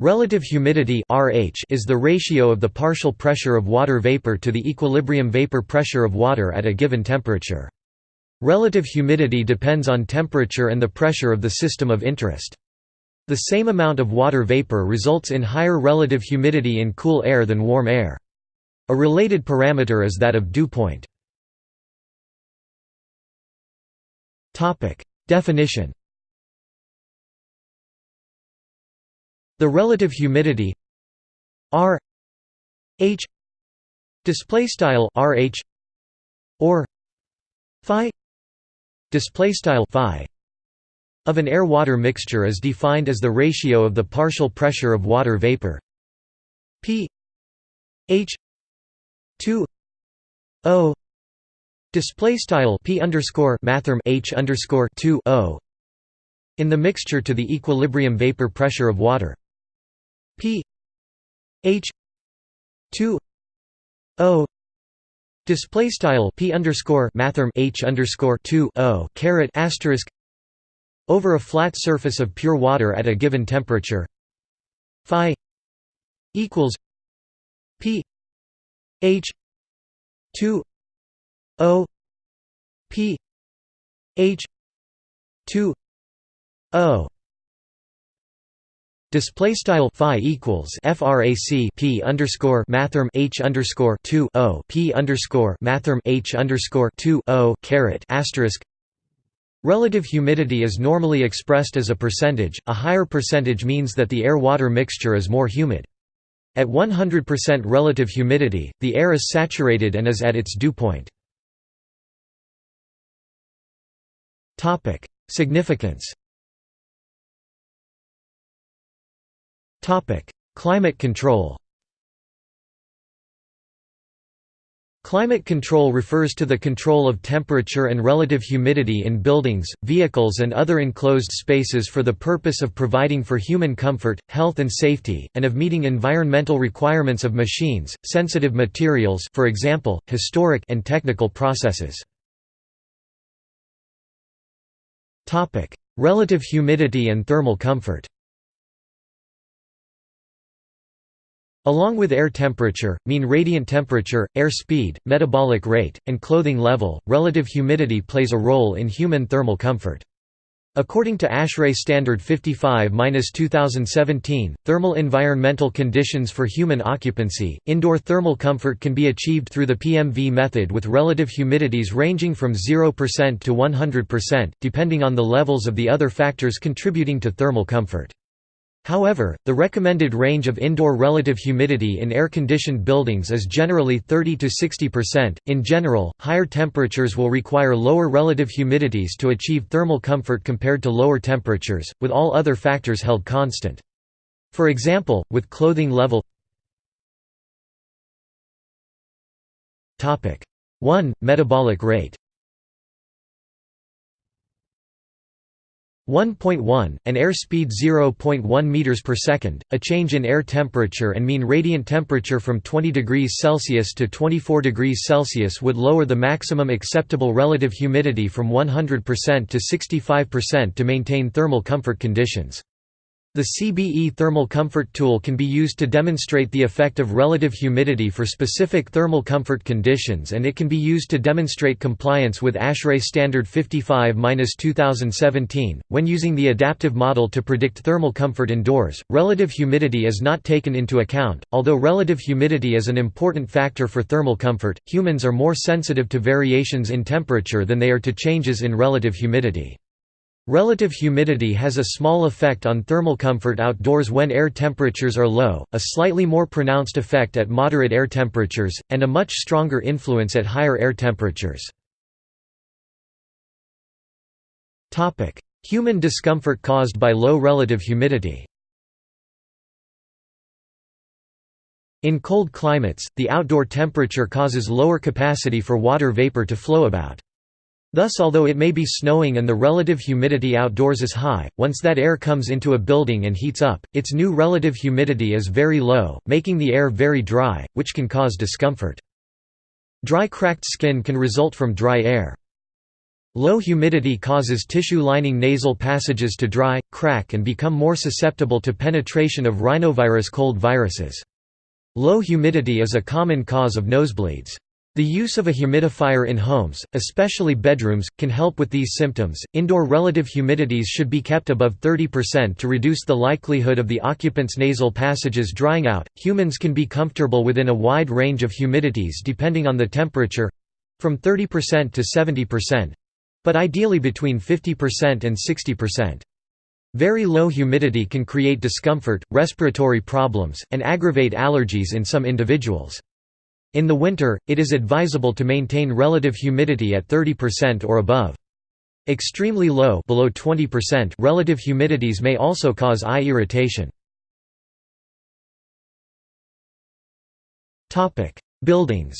Relative humidity (RH) is the ratio of the partial pressure of water vapor to the equilibrium vapor pressure of water at a given temperature. Relative humidity depends on temperature and the pressure of the system of interest. The same amount of water vapor results in higher relative humidity in cool air than warm air. A related parameter is that of dew point. Definition The relative humidity R H display style RH or phi display style phi of an air-water mixture is defined as the ratio of the partial pressure of water vapor. P H 2 O display style P underscore mathrm H underscore 2 O in the mixture to the equilibrium vapor pressure of water P H two O display style P underscore mathrm H underscore two O caret asterisk over a flat surface of pure water at a given temperature. Phi equals P H two O P H two O Display style phi equals frac p underscore mathrm h underscore two o p underscore mathrm h underscore two o caret asterisk. Relative humidity is normally expressed as a percentage. A higher percentage means that the air-water mixture is more humid. At 100% relative humidity, the air is saturated and is at its dew point. Topic: Significance. Climate control Climate control refers to the control of temperature and relative humidity in buildings, vehicles and other enclosed spaces for the purpose of providing for human comfort, health and safety, and of meeting environmental requirements of machines, sensitive materials for example, historic and technical processes. Relative humidity and thermal comfort Along with air temperature, mean radiant temperature, air speed, metabolic rate, and clothing level, relative humidity plays a role in human thermal comfort. According to ASHRAE Standard 55-2017, thermal environmental conditions for human occupancy, indoor thermal comfort can be achieved through the PMV method with relative humidities ranging from 0% to 100%, depending on the levels of the other factors contributing to thermal comfort. However, the recommended range of indoor relative humidity in air-conditioned buildings is generally 30 to 60%. In general, higher temperatures will require lower relative humidities to achieve thermal comfort compared to lower temperatures, with all other factors held constant. For example, with clothing level 1. Metabolic rate 1.1, an airspeed 0.1 meters per second, a change in air temperature and mean radiant temperature from 20 degrees Celsius to 24 degrees Celsius would lower the maximum acceptable relative humidity from 100% to 65% to maintain thermal comfort conditions. The CBE thermal comfort tool can be used to demonstrate the effect of relative humidity for specific thermal comfort conditions and it can be used to demonstrate compliance with ASHRAE Standard 55-2017. When using the adaptive model to predict thermal comfort indoors, relative humidity is not taken into account. Although relative humidity is an important factor for thermal comfort, humans are more sensitive to variations in temperature than they are to changes in relative humidity. Relative humidity has a small effect on thermal comfort outdoors when air temperatures are low, a slightly more pronounced effect at moderate air temperatures, and a much stronger influence at higher air temperatures. Human discomfort caused by low relative humidity In cold climates, the outdoor temperature causes lower capacity for water vapor to flow about. Thus although it may be snowing and the relative humidity outdoors is high, once that air comes into a building and heats up, its new relative humidity is very low, making the air very dry, which can cause discomfort. Dry cracked skin can result from dry air. Low humidity causes tissue lining nasal passages to dry, crack and become more susceptible to penetration of rhinovirus cold viruses. Low humidity is a common cause of nosebleeds. The use of a humidifier in homes, especially bedrooms, can help with these symptoms. Indoor relative humidities should be kept above 30% to reduce the likelihood of the occupant's nasal passages drying out. Humans can be comfortable within a wide range of humidities depending on the temperature from 30% to 70%, but ideally between 50% and 60%. Very low humidity can create discomfort, respiratory problems, and aggravate allergies in some individuals. In the winter, it is advisable to maintain relative humidity at 30% or above. Extremely low below 20% relative humidities may also cause eye irritation. Buildings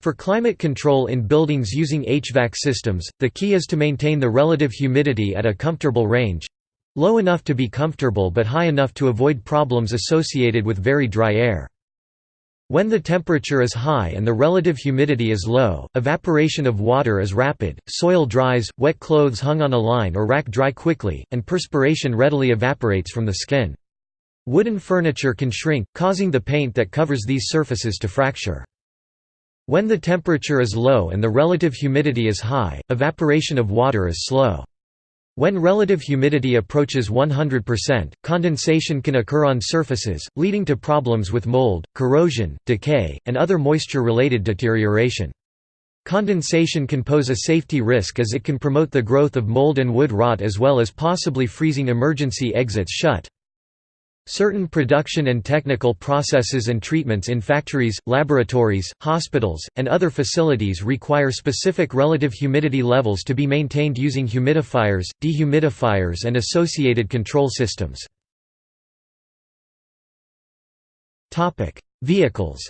For climate control in buildings using HVAC systems, the key is to maintain the relative humidity at a comfortable range—low enough to be comfortable but high enough to avoid problems associated with very dry air. When the temperature is high and the relative humidity is low, evaporation of water is rapid, soil dries, wet clothes hung on a line or rack dry quickly, and perspiration readily evaporates from the skin. Wooden furniture can shrink, causing the paint that covers these surfaces to fracture. When the temperature is low and the relative humidity is high, evaporation of water is slow. When relative humidity approaches 100%, condensation can occur on surfaces, leading to problems with mold, corrosion, decay, and other moisture-related deterioration. Condensation can pose a safety risk as it can promote the growth of mold and wood rot as well as possibly freezing emergency exits shut. Certain production and technical processes and treatments in factories, laboratories, hospitals, and other facilities require specific relative humidity levels to be maintained using humidifiers, dehumidifiers and associated control systems. Vehicles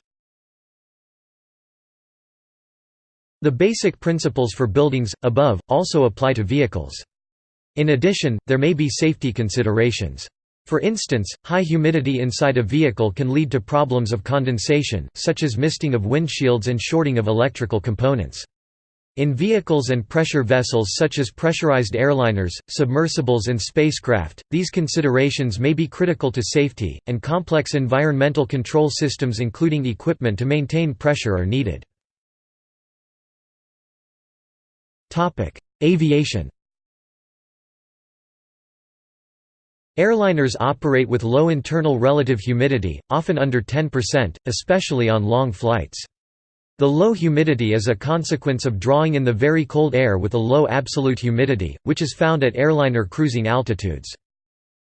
The basic principles for buildings, above, also apply to vehicles. In addition, there may be safety considerations. For instance, high humidity inside a vehicle can lead to problems of condensation, such as misting of windshields and shorting of electrical components. In vehicles and pressure vessels such as pressurized airliners, submersibles and spacecraft, these considerations may be critical to safety, and complex environmental control systems including equipment to maintain pressure are needed. Aviation Airliners operate with low internal relative humidity, often under 10%, especially on long flights. The low humidity is a consequence of drawing in the very cold air with a low absolute humidity, which is found at airliner cruising altitudes.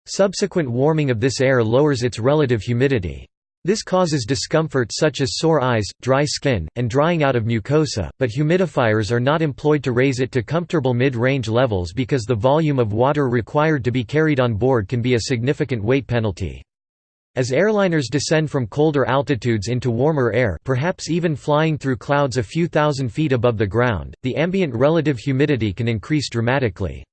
Subsequent warming of this air lowers its relative humidity. This causes discomfort such as sore eyes, dry skin, and drying out of mucosa, but humidifiers are not employed to raise it to comfortable mid-range levels because the volume of water required to be carried on board can be a significant weight penalty. As airliners descend from colder altitudes into warmer air perhaps even flying through clouds a few thousand feet above the ground, the ambient relative humidity can increase dramatically.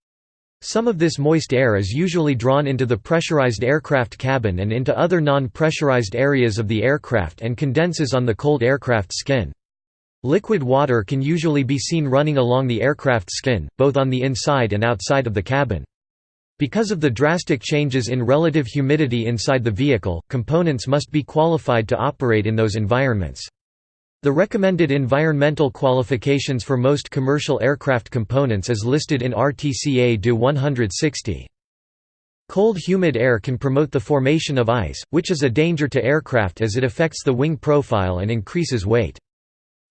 Some of this moist air is usually drawn into the pressurized aircraft cabin and into other non-pressurized areas of the aircraft and condenses on the cold aircraft skin. Liquid water can usually be seen running along the aircraft skin, both on the inside and outside of the cabin. Because of the drastic changes in relative humidity inside the vehicle, components must be qualified to operate in those environments. The recommended environmental qualifications for most commercial aircraft components is listed in RTCA DO 160. Cold humid air can promote the formation of ice, which is a danger to aircraft as it affects the wing profile and increases weight.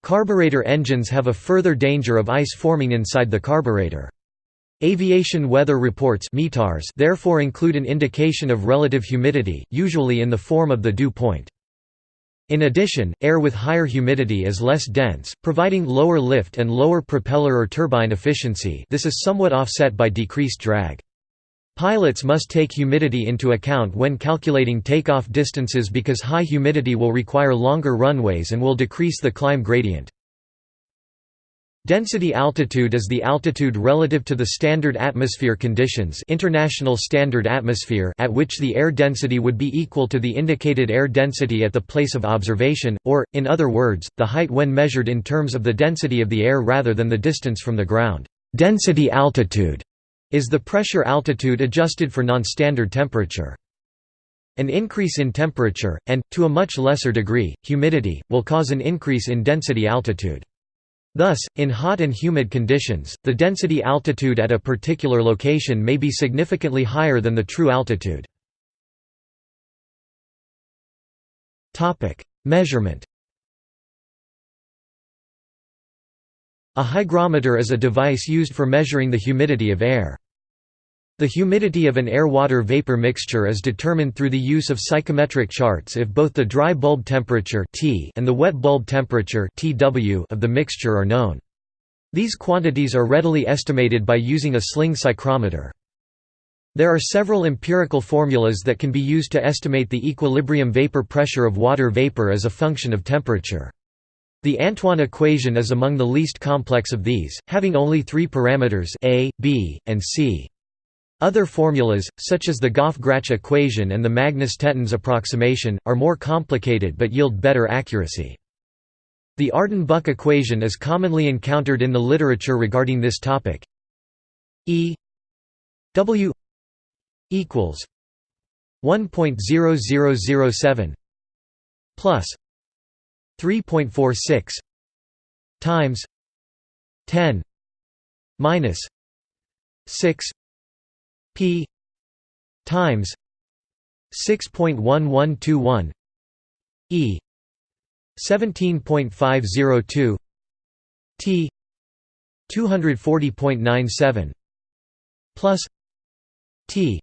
Carburetor engines have a further danger of ice forming inside the carburetor. Aviation weather reports therefore include an indication of relative humidity, usually in the form of the dew point. In addition, air with higher humidity is less dense, providing lower lift and lower propeller or turbine efficiency this is somewhat offset by decreased drag. Pilots must take humidity into account when calculating takeoff distances because high humidity will require longer runways and will decrease the climb gradient. Density altitude is the altitude relative to the standard atmosphere conditions international standard atmosphere at which the air density would be equal to the indicated air density at the place of observation, or, in other words, the height when measured in terms of the density of the air rather than the distance from the ground. Density altitude is the pressure altitude adjusted for non-standard temperature. An increase in temperature, and, to a much lesser degree, humidity, will cause an increase in density altitude. Thus, in hot and humid conditions, the density altitude at a particular location may be significantly higher than the true altitude. Measurement A hygrometer is a device used for measuring the humidity of air. The humidity of an air-water vapor mixture is determined through the use of psychrometric charts if both the dry bulb temperature T and the wet bulb temperature Tw of the mixture are known. These quantities are readily estimated by using a sling psychrometer. There are several empirical formulas that can be used to estimate the equilibrium vapor pressure of water vapor as a function of temperature. The Antoine equation is among the least complex of these, having only three parameters a, b, and c. Other formulas, such as the Goff-Gratch equation and the Magnus-Tetens approximation, are more complicated but yield better accuracy. The Arden Buck equation is commonly encountered in the literature regarding this topic. E W equals 1.0007 plus 3.46 times 10 minus 6 p times 6.1121 e 17.502 t 240.97 plus t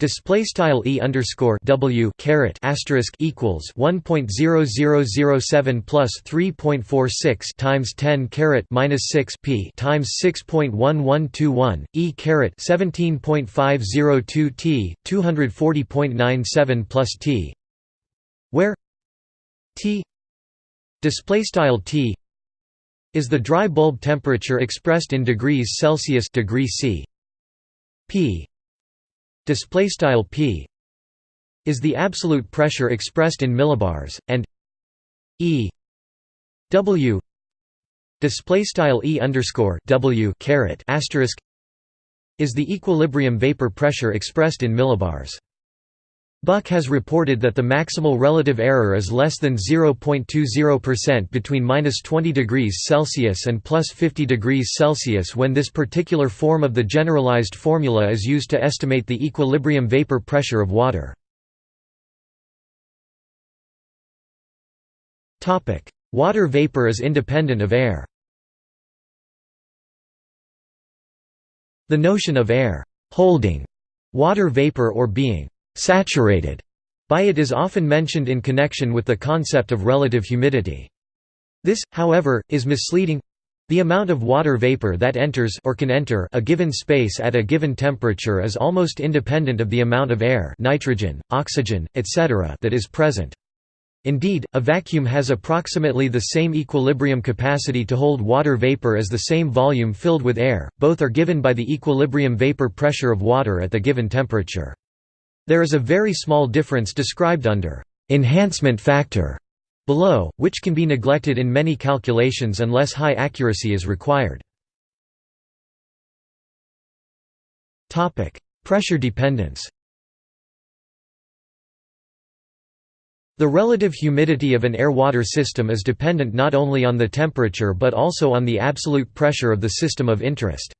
Display style e underscore w caret asterisk equals one point zero zero zero seven plus three point four six times ten caret minus six p times six point one one two one e caret seventeen point five zero two t two hundred forty point nine seven plus t, where t display style t is the dry bulb temperature expressed in degrees Celsius degree C. P display style p is the absolute pressure expressed in millibars and e w display style e underscore w caret asterisk is the equilibrium vapor pressure expressed in millibars Buck has reported that the maximal relative error is less than 0.20% between minus 20 degrees Celsius and plus 50 degrees Celsius when this particular form of the generalized formula is used to estimate the equilibrium vapor pressure of water. Water vapor is independent of air. The notion of air holding water vapor or being saturated by it is often mentioned in connection with the concept of relative humidity. This, however, is misleading. The amount of water vapor that enters or can enter a given space at a given temperature is almost independent of the amount of air nitrogen, oxygen, etc. that is present. Indeed, a vacuum has approximately the same equilibrium capacity to hold water vapor as the same volume filled with air, both are given by the equilibrium vapor pressure of water at the given temperature. There is a very small difference described under enhancement factor below, which can be neglected in many calculations unless high accuracy is required. Pressure dependence The relative humidity of an air-water system is dependent not only on the temperature but also on the absolute pressure of the system of interest.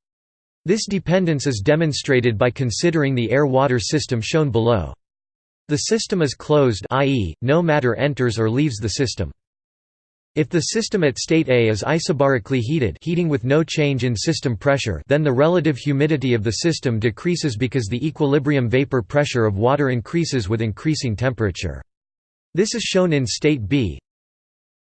This dependence is demonstrated by considering the air-water system shown below. The system is closed i.e., no matter enters or leaves the system. If the system at state A is isobarically heated heating with no change in system pressure then the relative humidity of the system decreases because the equilibrium vapor pressure of water increases with increasing temperature. This is shown in state B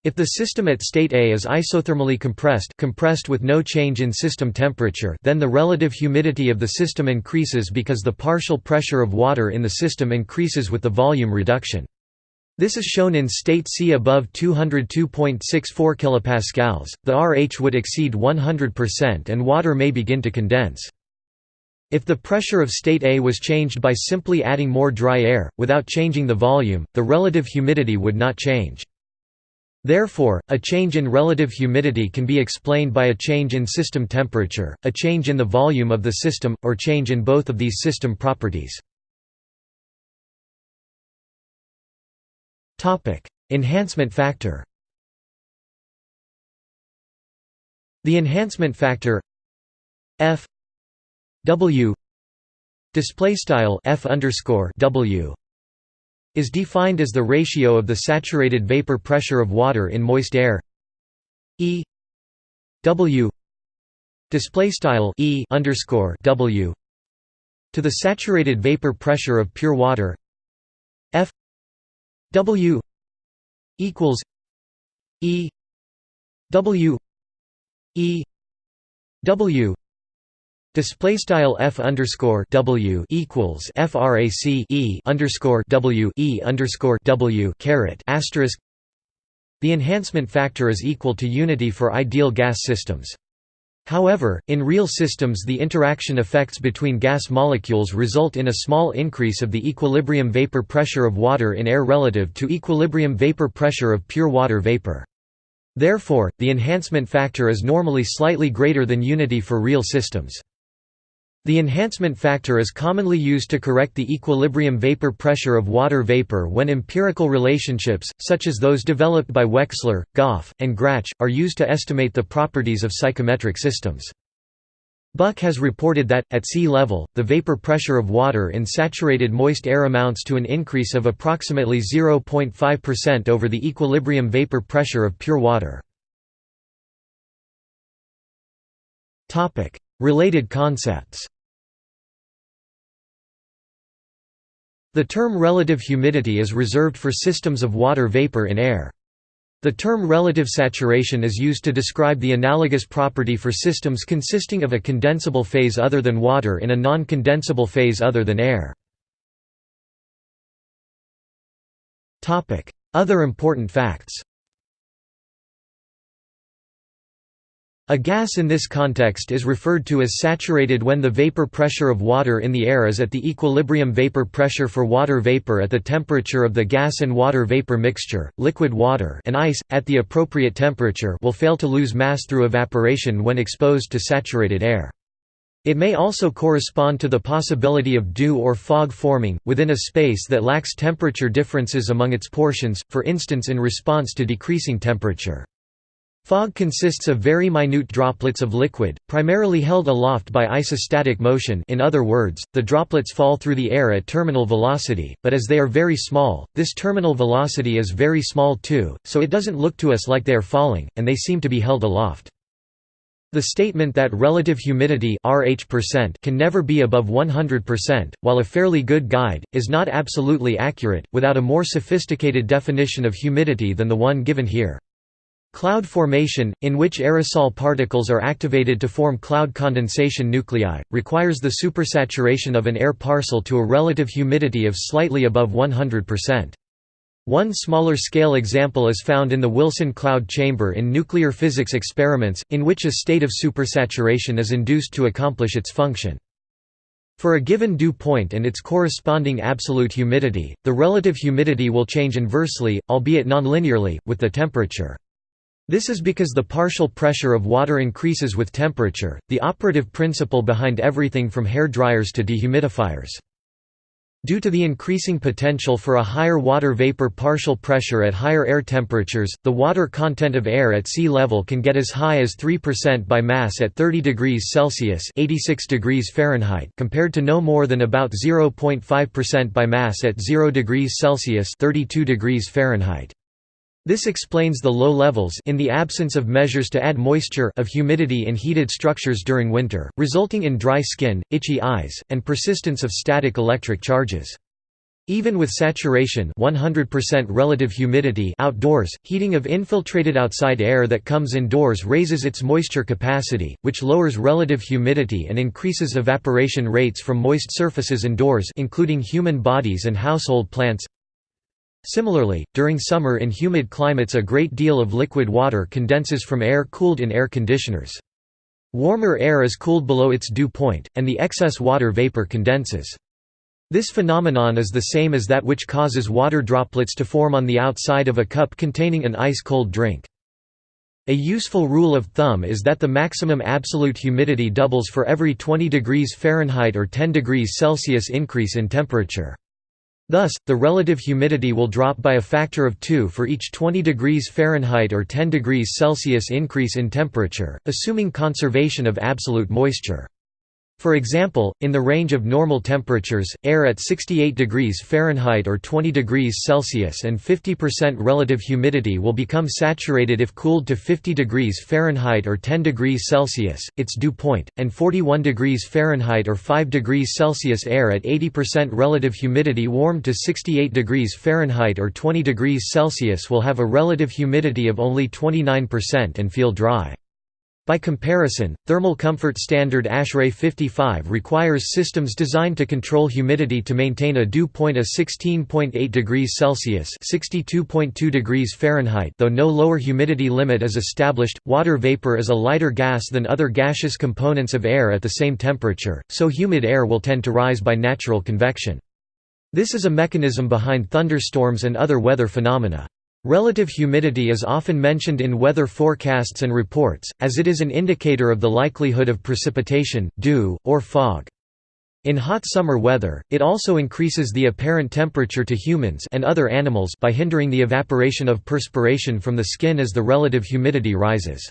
if the system at state A is isothermally compressed compressed with no change in system temperature then the relative humidity of the system increases because the partial pressure of water in the system increases with the volume reduction. This is shown in state C above 202.64 kPa. The RH would exceed 100% and water may begin to condense. If the pressure of state A was changed by simply adding more dry air, without changing the volume, the relative humidity would not change. Therefore, a change in relative humidity can be explained by a change in system temperature, a change in the volume of the system, or change in both of these system properties. Enhancement factor The enhancement factor F W display style F underscore W is defined as the ratio of the saturated vapor pressure of water in moist air. E. W. Display style E underscore W to the saturated vapor pressure of pure water. F. W equals E. W E W Display style f underscore w equals frac e underscore w e underscore w caret asterisk. The enhancement factor is equal to unity for ideal gas systems. However, in real systems the interaction effects between gas molecules result in a small increase of the equilibrium vapor pressure of water in air relative to equilibrium vapor pressure of pure water vapor. Therefore, the enhancement factor is normally slightly greater than unity for real systems. The enhancement factor is commonly used to correct the equilibrium vapor pressure of water vapor when empirical relationships, such as those developed by Wexler, Goff, and Gratch, are used to estimate the properties of psychrometric systems. Buck has reported that, at sea level, the vapor pressure of water in saturated moist air amounts to an increase of approximately 0.5% over the equilibrium vapor pressure of pure water. Related concepts The term relative humidity is reserved for systems of water vapor in air. The term relative saturation is used to describe the analogous property for systems consisting of a condensable phase other than water in a non-condensable phase other than air. Other important facts A gas in this context is referred to as saturated when the vapor pressure of water in the air is at the equilibrium vapor pressure for water vapor at the temperature of the gas and water vapor mixture. Liquid water and ice, at the appropriate temperature, will fail to lose mass through evaporation when exposed to saturated air. It may also correspond to the possibility of dew or fog forming, within a space that lacks temperature differences among its portions, for instance in response to decreasing temperature. Fog consists of very minute droplets of liquid, primarily held aloft by isostatic motion in other words, the droplets fall through the air at terminal velocity, but as they are very small, this terminal velocity is very small too, so it doesn't look to us like they are falling, and they seem to be held aloft. The statement that relative humidity RH% can never be above 100%, while a fairly good guide, is not absolutely accurate, without a more sophisticated definition of humidity than the one given here. Cloud formation, in which aerosol particles are activated to form cloud condensation nuclei, requires the supersaturation of an air parcel to a relative humidity of slightly above 100%. One smaller scale example is found in the Wilson cloud chamber in nuclear physics experiments, in which a state of supersaturation is induced to accomplish its function. For a given dew point and its corresponding absolute humidity, the relative humidity will change inversely, albeit nonlinearly, with the temperature. This is because the partial pressure of water increases with temperature, the operative principle behind everything from hair dryers to dehumidifiers. Due to the increasing potential for a higher water vapor partial pressure at higher air temperatures, the water content of air at sea level can get as high as 3% by mass at 30 degrees Celsius (86 degrees Fahrenheit) compared to no more than about 0.5% by mass at 0 degrees Celsius (32 degrees Fahrenheit). This explains the low levels in the absence of measures to add moisture of humidity in heated structures during winter, resulting in dry skin, itchy eyes, and persistence of static electric charges. Even with saturation 100% relative humidity outdoors, heating of infiltrated outside air that comes indoors raises its moisture capacity, which lowers relative humidity and increases evaporation rates from moist surfaces indoors including human bodies and household plants Similarly, during summer in humid climates a great deal of liquid water condenses from air cooled in air conditioners. Warmer air is cooled below its dew point, and the excess water vapor condenses. This phenomenon is the same as that which causes water droplets to form on the outside of a cup containing an ice-cold drink. A useful rule of thumb is that the maximum absolute humidity doubles for every 20 degrees Fahrenheit or 10 degrees Celsius increase in temperature. Thus, the relative humidity will drop by a factor of 2 for each 20 degrees Fahrenheit or 10 degrees Celsius increase in temperature, assuming conservation of absolute moisture. For example, in the range of normal temperatures, air at 68 degrees Fahrenheit or 20 degrees Celsius and 50% relative humidity will become saturated if cooled to 50 degrees Fahrenheit or 10 degrees Celsius, its dew point, and 41 degrees Fahrenheit or 5 degrees Celsius air at 80% relative humidity warmed to 68 degrees Fahrenheit or 20 degrees Celsius will have a relative humidity of only 29% and feel dry. By comparison, Thermal Comfort Standard ASHRAE 55 requires systems designed to control humidity to maintain a dew point of 16.8 degrees Celsius (62.2 degrees Fahrenheit). Though no lower humidity limit is established, water vapor is a lighter gas than other gaseous components of air at the same temperature, so humid air will tend to rise by natural convection. This is a mechanism behind thunderstorms and other weather phenomena. Relative humidity is often mentioned in weather forecasts and reports, as it is an indicator of the likelihood of precipitation, dew, or fog. In hot summer weather, it also increases the apparent temperature to humans and other animals by hindering the evaporation of perspiration from the skin as the relative humidity rises.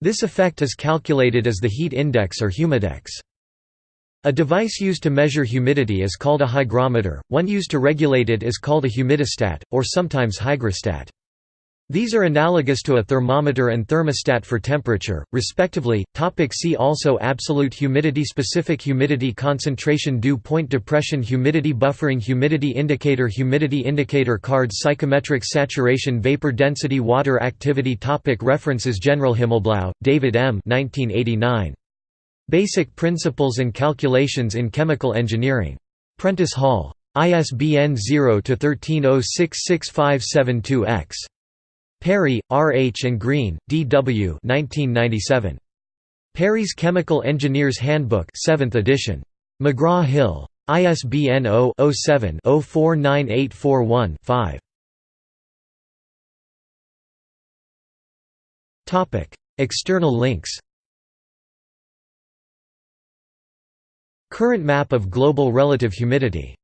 This effect is calculated as the heat index or humidex. A device used to measure humidity is called a hygrometer, one used to regulate it is called a humidistat, or sometimes hygrostat. These are analogous to a thermometer and thermostat for temperature, respectively. Topic see also Absolute humidity Specific humidity Concentration Dew point Depression Humidity Buffering Humidity Indicator Humidity indicator card Psychometric Saturation Vapor Density Water Activity topic References General Himmelblau, David M. 1989. Basic Principles and Calculations in Chemical Engineering. Prentice Hall. ISBN 0-13066572-X. Perry, R. H. and Green, D. W. 1997. Perry's Chemical Engineer's Handbook 7th edition. McGraw-Hill. ISBN 0-07-049841-5. External links Current map of global relative humidity